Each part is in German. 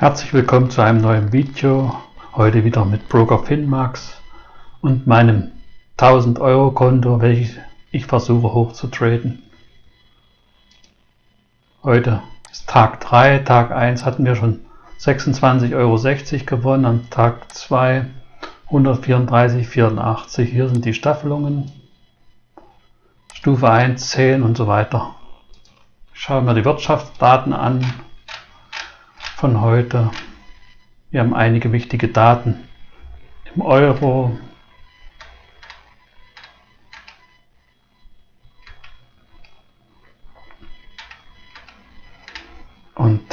Herzlich willkommen zu einem neuen Video. Heute wieder mit Broker Finmax und meinem 1000 Euro Konto, welches ich versuche hochzutraden. Heute ist Tag 3. Tag 1 hatten wir schon 26,60 Euro gewonnen. Am Tag 2 134,84. Hier sind die Staffelungen. Stufe 1, 10 und so weiter. Schauen wir die Wirtschaftsdaten an von heute. Wir haben einige wichtige Daten im Euro. Und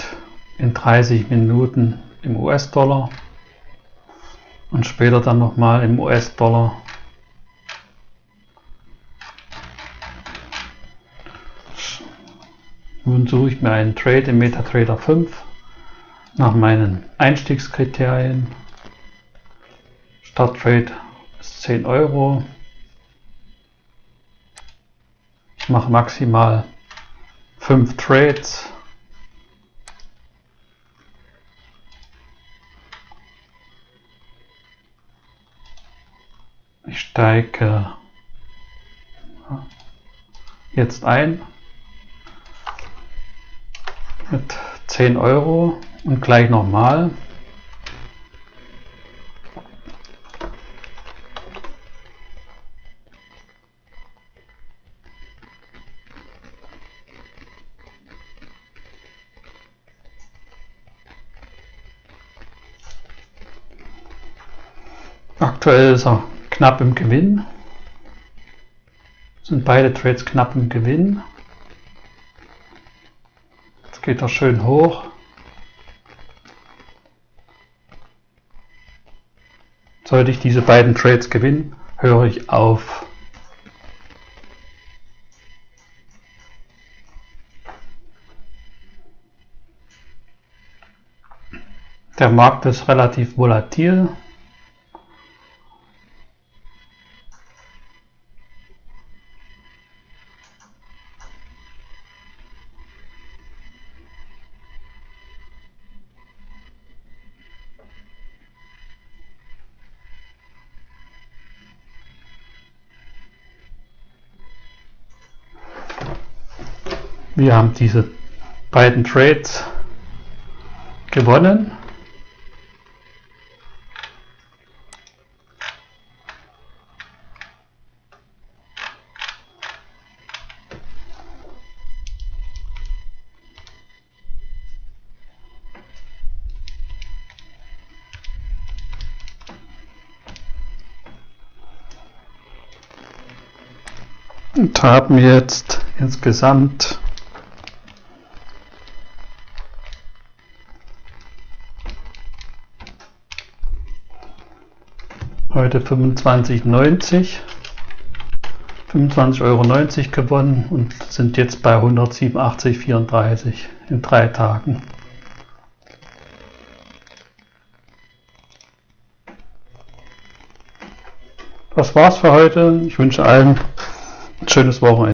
in 30 Minuten im US-Dollar und später dann nochmal im US-Dollar. Nun suche ich mir einen Trade im MetaTrader 5 nach meinen Einstiegskriterien. Starttrade ist 10 Euro. Ich mache maximal 5 Trades. Ich steige jetzt ein mit 10 Euro und gleich nochmal. Aktuell ist er knapp im Gewinn. Sind beide Trades knapp im Gewinn. Jetzt geht er schön hoch. Sollte ich diese beiden Trades gewinnen, höre ich auf. Der Markt ist relativ volatil. Wir haben diese beiden Trades gewonnen. und haben jetzt insgesamt heute 25,90 25,90 Euro gewonnen und sind jetzt bei 187,34 in drei Tagen. Das war's für heute. Ich wünsche allen ein schönes Wochenende.